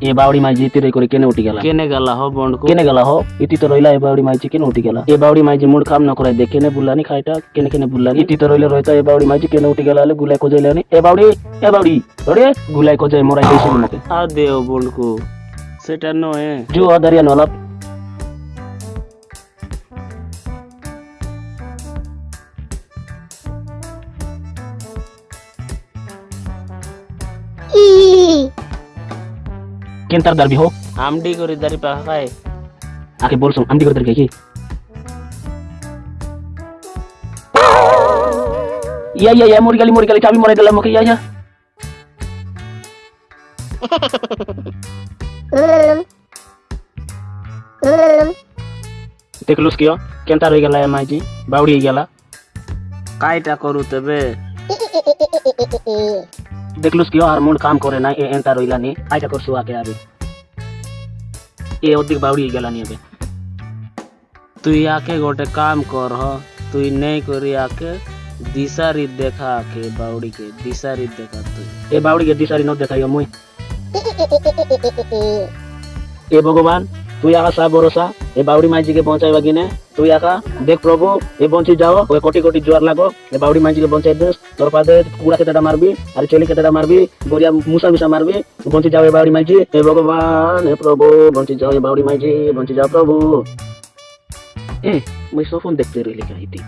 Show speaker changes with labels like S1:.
S1: এ বাউড়ি মাঝি ইতি রই করে কেনে উঠি গেলা
S2: কেনে গেলা হ বন্ডকু
S1: কেনে গেলা হো? ইতি তো রইলা এ বাউড়ি মাঝি কেনে উঠি माइजी এ বাউড়ি মাঝি মুড কাম না করাই দে केने বুলানি খাইটা কেনে কেনে বুলানি ইতি তো রইলে রইতা এ বাউড়ি মাঝি কেনে উঠি গেলা হলে গুলাই কোজাইলানি এ বাউড়ি এ বাউড়ি ওরে গুলাই কোজাই মরাই দিয়েছিল নাকি
S2: আ দেও বন্ডকু সেটা নয়।
S1: জু আদারিয়া নলাপ। কেন Kintar darbi ho?
S2: Amdi guri dari pakai. Aki
S1: bolsung, amdi guri dari keki. Iya iya iya, muri kali muri kali kami mulai dalam oke iya iya देख लो उसकी केंता रही गला है माँ जी बावड़ी गला काई
S2: टा करू तबे
S1: দেখলুস কিয় আর মন কাম করে না এ এন্টা রইলা নি আইটা করছু আকে আবে এ অধিক বাউড়ি হয়ে গেলা নি হবে
S2: তুই আকে গোটে কাম কর হ তুই নেই করি আকে দিশারি দেখা আকে বাউড়িকে দিশারি দেখা তুই
S1: এ বাউড়ি কে দিশারি ন দেখাইও মুই এ ভগবান তুই আকা সা ভরসা, এ বাউড়ি মাইজিকে পৌঁছাইবা কিনে? তুই আকা, দেখ প্রভু, এ বঞ্চি যাও, ওই কোটি কোটি জোয়ার লাগো, এ বাউড়ি মাইজিকে পৌঁছাই দে। তোর পাদে কুড়া কেতেটা মারবি, আর চলি কেতেটা মারবি গরিয়া মুসা মুসা মারবি। বঞ্চি যাও এ বাউড়ি মাইজি, এ ভগবান হে প্রভু, বঞ্চি যাও এ বাউড়ি মাইজি, বঞ্চি যাও প্রভু। এ, মুই সফন দেখতে রইলি কাহিতি